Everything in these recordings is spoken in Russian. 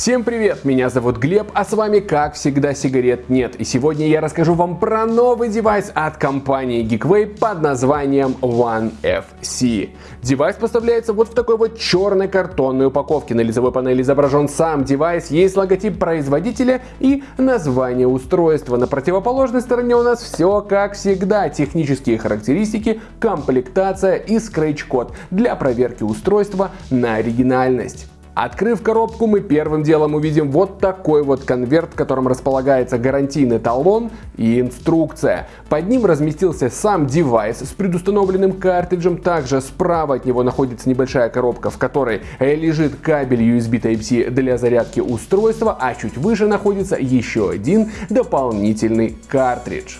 Всем привет, меня зовут Глеб, а с вами как всегда сигарет нет. И сегодня я расскажу вам про новый девайс от компании GeekVape под названием One FC. Девайс поставляется вот в такой вот черной картонной упаковке. На лицевой панели изображен сам девайс, есть логотип производителя и название устройства. На противоположной стороне у нас все как всегда. Технические характеристики, комплектация и скретч-код для проверки устройства на оригинальность. Открыв коробку, мы первым делом увидим вот такой вот конверт, в котором располагается гарантийный талон и инструкция. Под ним разместился сам девайс с предустановленным картриджем. Также справа от него находится небольшая коробка, в которой лежит кабель USB Type-C для зарядки устройства, а чуть выше находится еще один дополнительный картридж.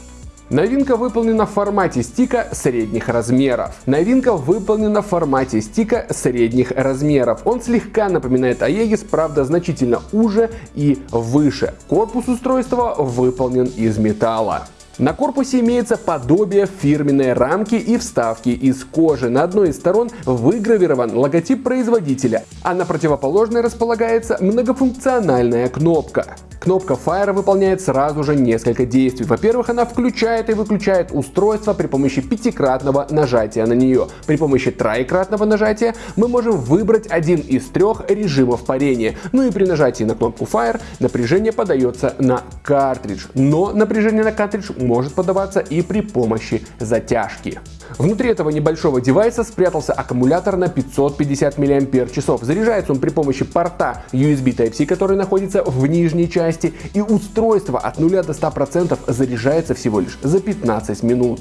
Новинка выполнена в формате стика средних размеров. Новинка выполнена в формате стика средних размеров. Он слегка напоминает Aegis, правда значительно уже и выше. Корпус устройства выполнен из металла. На корпусе имеется подобие фирменной рамки и вставки из кожи. На одной из сторон выгравирован логотип производителя, а на противоположной располагается многофункциональная кнопка. Кнопка Fire выполняет сразу же несколько действий. Во-первых, она включает и выключает устройство при помощи пятикратного нажатия на нее. При помощи троекратного нажатия мы можем выбрать один из трех режимов парения. Ну и при нажатии на кнопку Fire напряжение подается на картридж. Но напряжение на картридж может подаваться и при помощи затяжки. Внутри этого небольшого девайса спрятался аккумулятор на 550 мАч. Заряжается он при помощи порта USB Type-C, который находится в нижней части, и устройство от 0 до 100% заряжается всего лишь за 15 минут.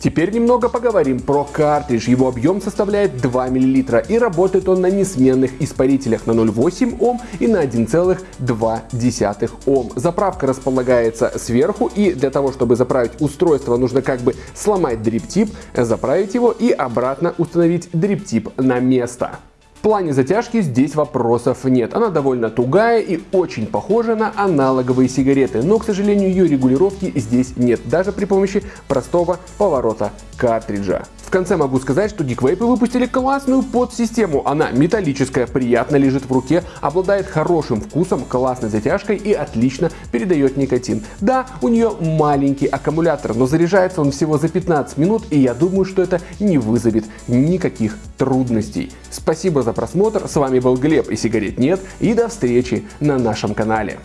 Теперь немного поговорим про картридж. Его объем составляет 2 мл и работает он на несменных испарителях на 0,8 Ом и на 1,2 Ом. Заправка располагается сверху и для того, чтобы заправить устройство, нужно как бы сломать дриптип, заправить его и обратно установить дриптип на место. В плане затяжки здесь вопросов нет. Она довольно тугая и очень похожа на аналоговые сигареты, но, к сожалению, ее регулировки здесь нет, даже при помощи простого поворота картриджа. В конце могу сказать, что Geekway выпустили классную подсистему. Она металлическая, приятно лежит в руке, обладает хорошим вкусом, классной затяжкой и отлично передает никотин. Да, у нее маленький аккумулятор, но заряжается он всего за 15 минут, и я думаю, что это не вызовет никаких трудностей. Спасибо за просмотр, с вами был Глеб и сигарет нет, и до встречи на нашем канале.